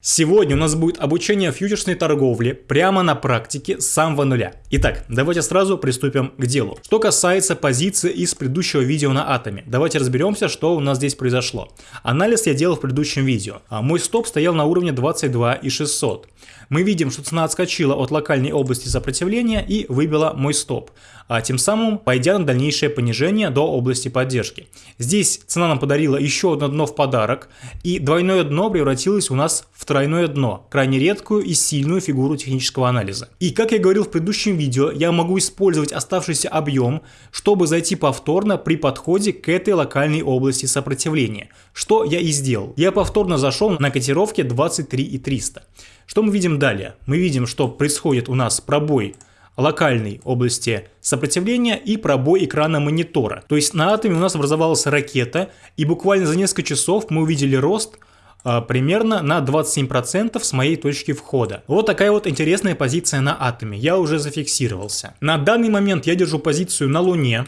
Сегодня у нас будет обучение фьючерсной торговле прямо на практике с самого нуля. Итак, давайте сразу приступим к делу. Что касается позиции из предыдущего видео на атоме, давайте разберемся, что у нас здесь произошло. Анализ я делал в предыдущем видео. А мой стоп стоял на уровне 22 и 600. Мы видим, что цена отскочила от локальной области сопротивления и выбила мой стоп, а тем самым пойдя на дальнейшее понижение до области поддержки. Здесь цена нам подарила еще одно дно в подарок, и двойное дно превратилось у нас в тройное дно, крайне редкую и сильную фигуру технического анализа. И как я говорил в предыдущем видео, я могу использовать оставшийся объем, чтобы зайти повторно при подходе к этой локальной области сопротивления, что я и сделал. Я повторно зашел на котировке 23 и 300. Что мы видим далее? Мы видим, что происходит у нас пробой локальной области сопротивления и пробой экрана монитора. То есть на атоме у нас образовалась ракета, и буквально за несколько часов мы увидели рост а, примерно на 27% с моей точки входа. Вот такая вот интересная позиция на атоме, я уже зафиксировался. На данный момент я держу позицию на Луне,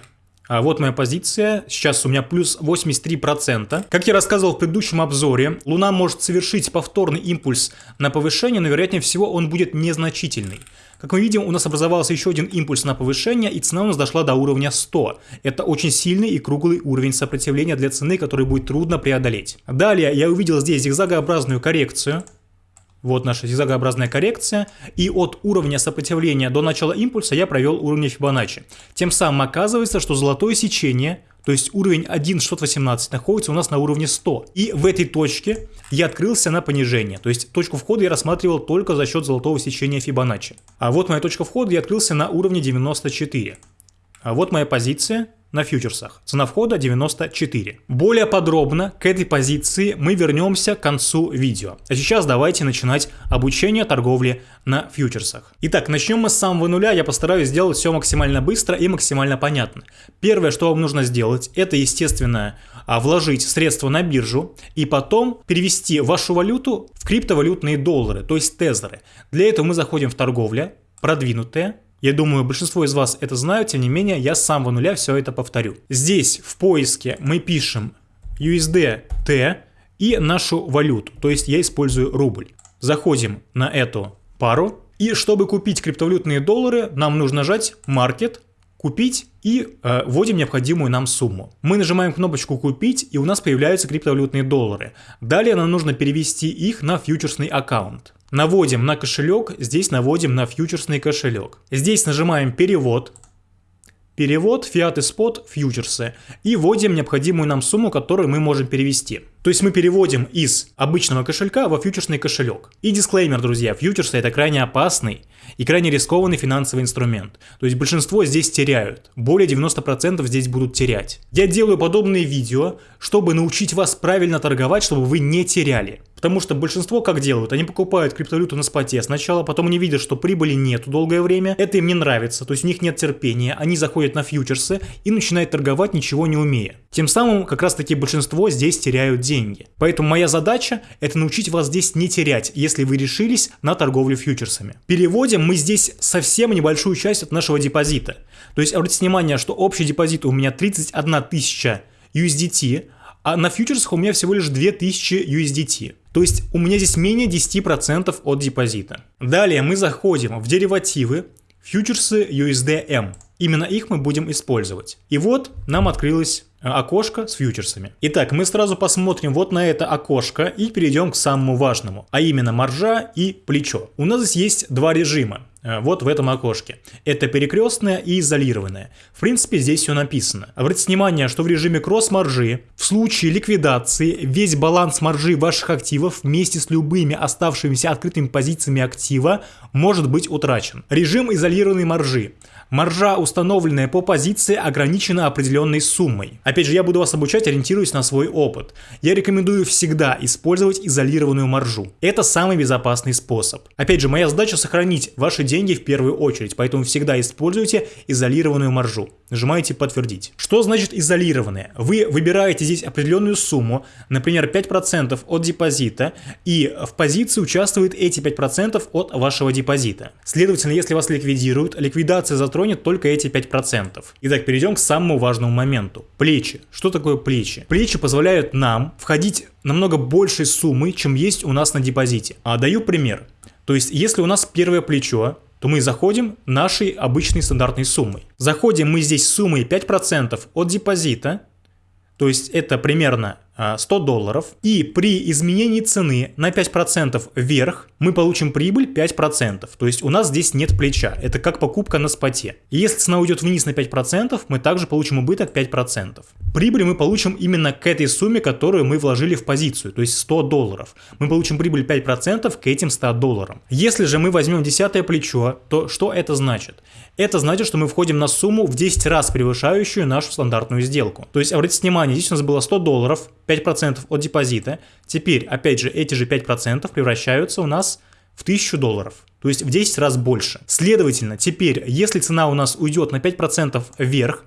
вот моя позиция, сейчас у меня плюс 83%. Как я рассказывал в предыдущем обзоре, Луна может совершить повторный импульс на повышение, но вероятнее всего он будет незначительный. Как мы видим, у нас образовался еще один импульс на повышение, и цена у нас дошла до уровня 100. Это очень сильный и круглый уровень сопротивления для цены, который будет трудно преодолеть. Далее я увидел здесь зигзагообразную коррекцию. Вот наша зигзагообразная коррекция. И от уровня сопротивления до начала импульса я провел уровень Фибоначчи. Тем самым оказывается, что золотое сечение, то есть уровень 1.618 находится у нас на уровне 100. И в этой точке я открылся на понижение. То есть точку входа я рассматривал только за счет золотого сечения Фибоначчи. А вот моя точка входа, я открылся на уровне 94. А вот моя позиция на фьючерсах. Цена входа 94. Более подробно к этой позиции мы вернемся к концу видео. А сейчас давайте начинать обучение торговли на фьючерсах. Итак, начнем мы с самого нуля. Я постараюсь сделать все максимально быстро и максимально понятно. Первое, что вам нужно сделать, это, естественно, а, вложить средства на биржу и потом перевести вашу валюту в криптовалютные доллары, то есть тезеры. Для этого мы заходим в торговля, продвинутые, я думаю, большинство из вас это знают, тем не менее, я с самого нуля все это повторю. Здесь в поиске мы пишем USDT и нашу валюту, то есть я использую рубль. Заходим на эту пару, и чтобы купить криптовалютные доллары, нам нужно нажать Market, купить и э, вводим необходимую нам сумму. Мы нажимаем кнопочку купить и у нас появляются криптовалютные доллары. Далее нам нужно перевести их на фьючерсный аккаунт. Наводим на кошелек, здесь наводим на фьючерсный кошелек. Здесь нажимаем перевод, перевод, фиат и спот, фьючерсы и вводим необходимую нам сумму, которую мы можем перевести. То есть мы переводим из обычного кошелька во фьючерсный кошелек. И дисклеймер, друзья, фьючерсы это крайне опасный и крайне рискованный финансовый инструмент. То есть большинство здесь теряют, более 90% здесь будут терять. Я делаю подобные видео, чтобы научить вас правильно торговать, чтобы вы не теряли. Потому что большинство как делают? Они покупают криптовалюту на споте сначала, потом они видят, что прибыли нету долгое время, это им не нравится, то есть у них нет терпения, они заходят на фьючерсы и начинают торговать ничего не умея. Тем самым как раз таки большинство здесь теряют. Поэтому моя задача это научить вас здесь не терять, если вы решились на торговлю фьючерсами. Переводим мы здесь совсем небольшую часть от нашего депозита. То есть обратите внимание, что общий депозит у меня 31 тысяча USDT, а на фьючерсах у меня всего лишь 2000 USDT. То есть у меня здесь менее 10% от депозита. Далее мы заходим в деривативы, фьючерсы USDM. Именно их мы будем использовать. И вот нам открылось э, окошко с фьючерсами. Итак, мы сразу посмотрим вот на это окошко и перейдем к самому важному, а именно маржа и плечо. У нас здесь есть два режима. Э, вот в этом окошке. Это перекрестное и изолированное. В принципе, здесь все написано. Обратите внимание, что в режиме кросс-маржи в случае ликвидации весь баланс маржи ваших активов вместе с любыми оставшимися открытыми позициями актива может быть утрачен. Режим изолированной маржи. Маржа, установленная по позиции, ограничена определенной суммой. Опять же, я буду вас обучать, ориентируясь на свой опыт. Я рекомендую всегда использовать изолированную маржу. Это самый безопасный способ. Опять же, моя задача сохранить ваши деньги в первую очередь, поэтому всегда используйте изолированную маржу. Нажимаете «Подтвердить». Что значит изолированные? Вы выбираете здесь определенную сумму, например, 5% от депозита, и в позиции участвуют эти 5% от вашего депозита. Следовательно, если вас ликвидируют, ликвидация затронет только эти 5%. Итак, перейдем к самому важному моменту. Плечи. Что такое плечи? Плечи позволяют нам входить намного большей суммы, чем есть у нас на депозите. А даю пример. То есть, если у нас первое плечо, то мы заходим нашей обычной стандартной суммой. Заходим мы здесь суммой 5% от депозита, то есть это примерно 100 а, долларов, и при изменении цены на 5% вверх мы получим прибыль 5%, то есть у нас здесь нет плеча, это как покупка на споте. И если цена уйдет вниз на 5%, мы также получим убыток 5%. Прибыль мы получим именно к этой сумме, которую мы вложили в позицию, то есть 100 долларов. Мы получим прибыль 5% к этим 100 долларам. Если же мы возьмем десятое плечо, то что это значит? Это значит, что мы входим на сумму в 10 раз превышающую нашу стандартную сделку. То есть, обратите внимание, здесь у нас было 100 долларов, 5% от депозита. Теперь, опять же, эти же 5% превращаются у нас в 1000 долларов. То есть в 10 раз больше. Следовательно, теперь, если цена у нас уйдет на 5% вверх,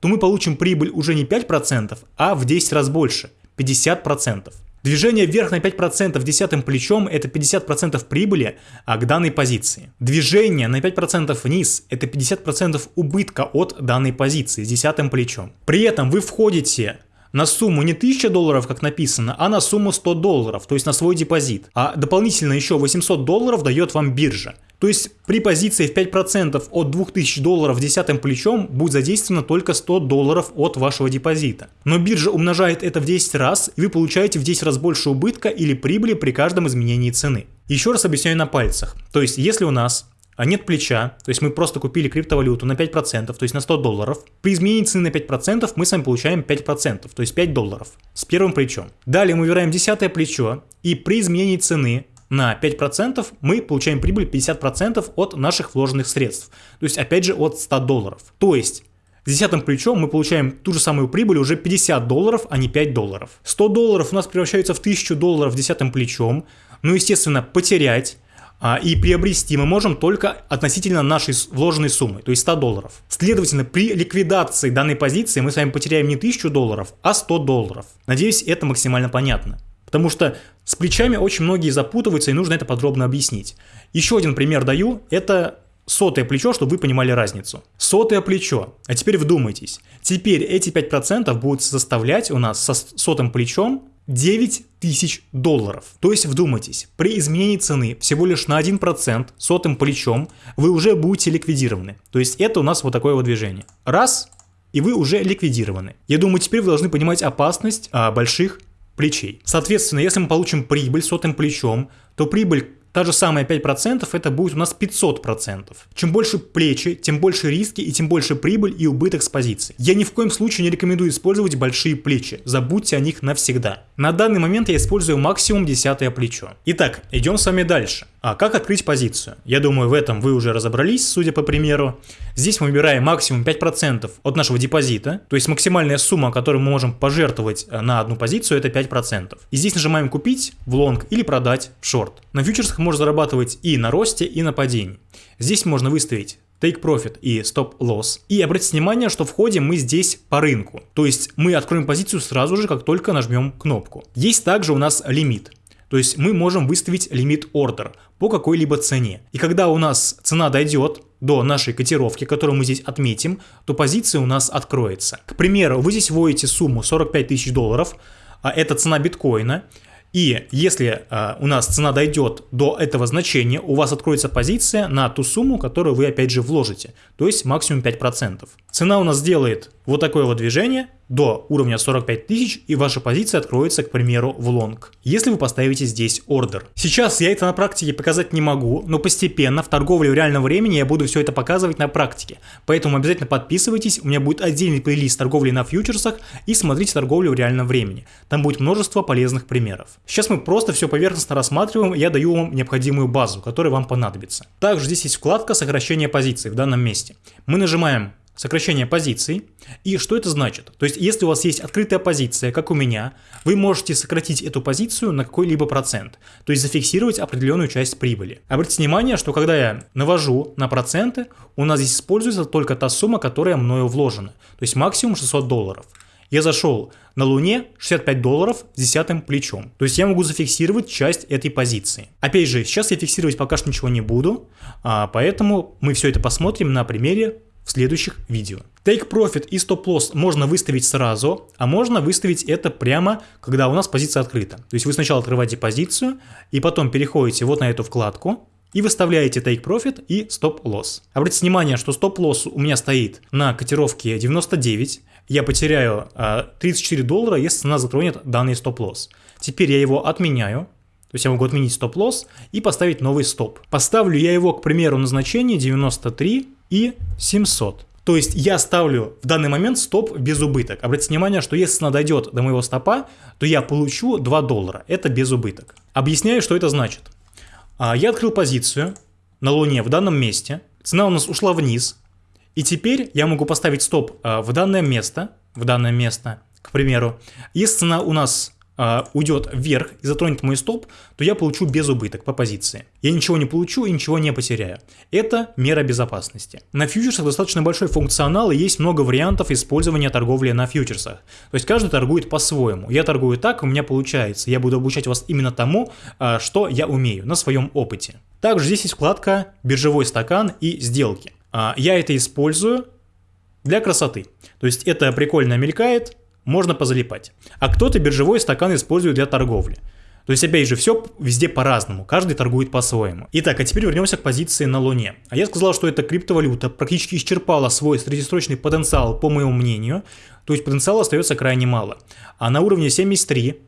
то мы получим прибыль уже не 5%, а в 10 раз больше, 50%. Движение вверх на 5% десятым плечом – это 50% прибыли а, к данной позиции. Движение на 5% вниз – это 50% убытка от данной позиции с десятым плечом. При этом вы входите на сумму не 1000 долларов, как написано, а на сумму 100 долларов, то есть на свой депозит. А дополнительно еще 800 долларов дает вам биржа. То есть при позиции в 5% от 2000 долларов десятым плечом будет задействовано только 100 долларов от вашего депозита. Но биржа умножает это в 10 раз, и вы получаете в 10 раз больше убытка или прибыли при каждом изменении цены. Еще раз объясняю на пальцах. То есть если у нас а нет плеча, то есть мы просто купили криптовалюту на 5%, то есть на 100 долларов. При изменении цены на 5% мы с вами получаем 5%, то есть 5 долларов с первым плечом. Далее мы выбираем десятое плечо, и при изменении цены на 5% мы получаем прибыль 50% от наших вложенных средств. То есть опять же от 100 долларов. То есть с десятым плечом мы получаем ту же самую прибыль уже 50 долларов, а не 5 долларов. 100 долларов у нас превращается в 1000 долларов десятым плечом. Ну, естественно, потерять и приобрести мы можем только относительно нашей вложенной суммы, то есть 100 долларов. Следовательно, при ликвидации данной позиции мы с вами потеряем не 1000 долларов, а 100 долларов. Надеюсь, это максимально понятно. Потому что с плечами очень многие запутываются и нужно это подробно объяснить. Еще один пример даю, это сотое плечо, чтобы вы понимали разницу. Сотое плечо. А теперь вдумайтесь. Теперь эти 5% будут составлять у нас со сотым плечом 9 тысяч долларов. То есть вдумайтесь, при изменении цены всего лишь на 1% сотым плечом вы уже будете ликвидированы. То есть это у нас вот такое вот движение. Раз, и вы уже ликвидированы. Я думаю, теперь вы должны понимать опасность а, больших плечей. Соответственно, если мы получим прибыль сотым плечом, то прибыль Та же самая 5% это будет у нас 500%. Чем больше плечи, тем больше риски и тем больше прибыль и убыток с позиции. Я ни в коем случае не рекомендую использовать большие плечи, забудьте о них навсегда. На данный момент я использую максимум десятое плечо. Итак, идем с вами дальше. А как открыть позицию? Я думаю, в этом вы уже разобрались, судя по примеру. Здесь мы выбираем максимум 5% от нашего депозита, то есть максимальная сумма, которую мы можем пожертвовать э, на одну позицию, это 5%. И здесь нажимаем купить в лонг или продать в шорт. На фьючерсах можно зарабатывать и на росте, и на падении. Здесь можно выставить Take Profit и Stop Loss. И обратите внимание, что входим мы здесь по рынку. То есть мы откроем позицию сразу же, как только нажмем кнопку. Есть также у нас лимит. То есть мы можем выставить лимит ордер по какой-либо цене. И когда у нас цена дойдет до нашей котировки, которую мы здесь отметим, то позиция у нас откроется. К примеру, вы здесь вводите сумму 45 тысяч долларов, а это цена биткоина, и если э, у нас цена дойдет до этого значения, у вас откроется позиция на ту сумму, которую вы опять же вложите, то есть максимум 5%. Цена у нас делает вот такое вот движение, до уровня 45 тысяч и ваша позиция откроется, к примеру, в лонг, если вы поставите здесь ордер. Сейчас я это на практике показать не могу, но постепенно в торговле в реальном времени я буду все это показывать на практике. Поэтому обязательно подписывайтесь, у меня будет отдельный плейлист торговли на фьючерсах и смотрите торговлю в реальном времени. Там будет множество полезных примеров. Сейчас мы просто все поверхностно рассматриваем, я даю вам необходимую базу, которая вам понадобится. Также здесь есть вкладка сокращения позиций в данном месте. Мы нажимаем сокращение позиций. И что это значит? То есть, если у вас есть открытая позиция, как у меня, вы можете сократить эту позицию на какой-либо процент, то есть зафиксировать определенную часть прибыли. Обратите внимание, что когда я навожу на проценты, у нас здесь используется только та сумма, которая мною вложена, то есть максимум 600 долларов. Я зашел на Луне 65 долларов с десятым плечом. То есть я могу зафиксировать часть этой позиции. Опять же, сейчас я фиксировать пока что ничего не буду, а, поэтому мы все это посмотрим на примере в следующих видео. Take Profit и Stop Loss можно выставить сразу, а можно выставить это прямо, когда у нас позиция открыта. То есть вы сначала открываете позицию, и потом переходите вот на эту вкладку, и выставляете Take Profit и Stop Loss. Обратите внимание, что Stop Loss у меня стоит на котировке 99, я потеряю 34 а, доллара, если цена затронет данный Stop Loss. Теперь я его отменяю, то есть я могу отменить стоп-лосс и поставить новый стоп. Поставлю я его, к примеру, на значение 93 и 700. То есть я ставлю в данный момент стоп без убыток. Обратите внимание, что если цена дойдет до моего стопа, то я получу 2 доллара. Это без убыток. Объясняю, что это значит. А, я открыл позицию на Луне в данном месте. Цена у нас ушла вниз. И теперь я могу поставить стоп а, в данное место. В данное место, к примеру. Если цена у нас уйдет вверх и затронет мой стоп, то я получу без убыток по позиции. Я ничего не получу и ничего не потеряю. Это мера безопасности. На фьючерсах достаточно большой функционал и есть много вариантов использования торговли на фьючерсах. То есть каждый торгует по-своему. Я торгую так, у меня получается. Я буду обучать вас именно тому, э, что я умею на своем опыте. Также здесь есть вкладка «Биржевой стакан» и «Сделки». Э, я это использую для красоты. То есть это прикольно мелькает, можно позалипать. А кто-то биржевой стакан использует для торговли. То есть, опять же, все везде по-разному, каждый торгует по-своему. Итак, а теперь вернемся к позиции на Луне. А я сказал, что эта криптовалюта практически исчерпала свой среднесрочный потенциал, по моему мнению. То есть потенциала остается крайне мало. А на уровне 73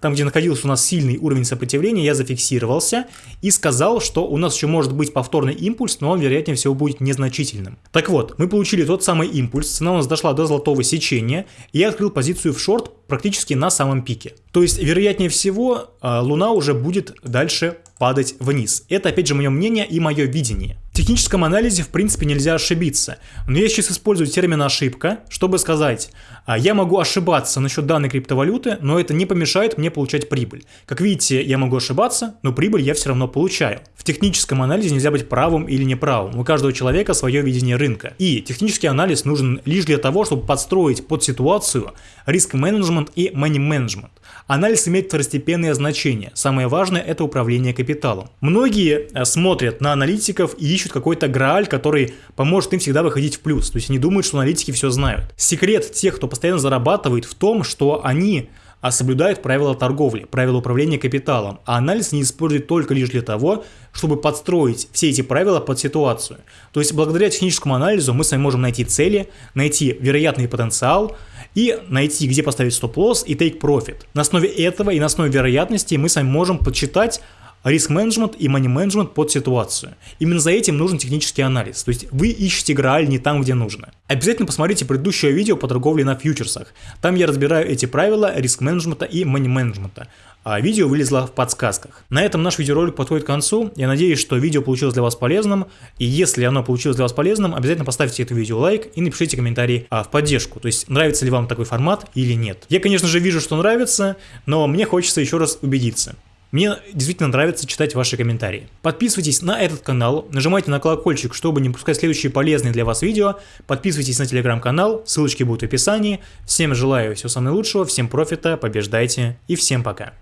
там, где находился у нас сильный уровень сопротивления, я зафиксировался и сказал, что у нас еще может быть повторный импульс, но он, вероятнее всего, будет незначительным. Так вот, мы получили тот самый импульс, цена у нас дошла до золотого сечения, и я открыл позицию в шорт практически на самом пике. То есть, вероятнее всего, а, Луна уже будет дальше падать вниз. Это, опять же, мое мнение и мое видение. В техническом анализе, в принципе, нельзя ошибиться. Но я сейчас использую термин «ошибка», чтобы сказать, я могу ошибаться насчет данной криптовалюты, но это не помешает мне получать прибыль. Как видите, я могу ошибаться, но прибыль я все равно получаю. В техническом анализе нельзя быть правым или неправым. У каждого человека свое видение рынка. И технический анализ нужен лишь для того, чтобы подстроить под ситуацию риск-менеджмент и money-менеджмент. Анализ имеет второстепенное значение. Самое важное – это управление капиталом. Многие э, смотрят на аналитиков и ищут какой-то грааль, который поможет им всегда выходить в плюс. То есть они думают, что аналитики все знают. Секрет тех, кто постоянно зарабатывает в том, что они а соблюдают правила торговли, правила управления капиталом, а анализ не использует только лишь для того, чтобы подстроить все эти правила под ситуацию. То есть благодаря техническому анализу мы с вами можем найти цели, найти вероятный потенциал и найти, где поставить стоп-лосс и take profit. На основе этого и на основе вероятности мы с вами можем подсчитать риск-менеджмент и money-менеджмент под ситуацию. Именно за этим нужен технический анализ, то есть вы ищете грааль не там, где нужно. Обязательно посмотрите предыдущее видео по торговле на фьючерсах. Там я разбираю эти правила риск-менеджмента и money-менеджмента. А видео вылезло в подсказках. На этом наш видеоролик подходит к концу. Я надеюсь, что видео получилось для вас полезным. И если оно получилось для вас полезным, обязательно поставьте это видео лайк и напишите комментарий а, в поддержку. То есть нравится ли вам такой формат или нет. Я, конечно же, вижу, что нравится, но мне хочется еще раз убедиться. Мне действительно нравится читать ваши комментарии. Подписывайтесь на этот канал, нажимайте на колокольчик, чтобы не пропускать следующие полезные для вас видео. Подписывайтесь на телеграм-канал, ссылочки будут в описании. Всем желаю всего самого лучшего, всем профита, побеждайте и всем пока.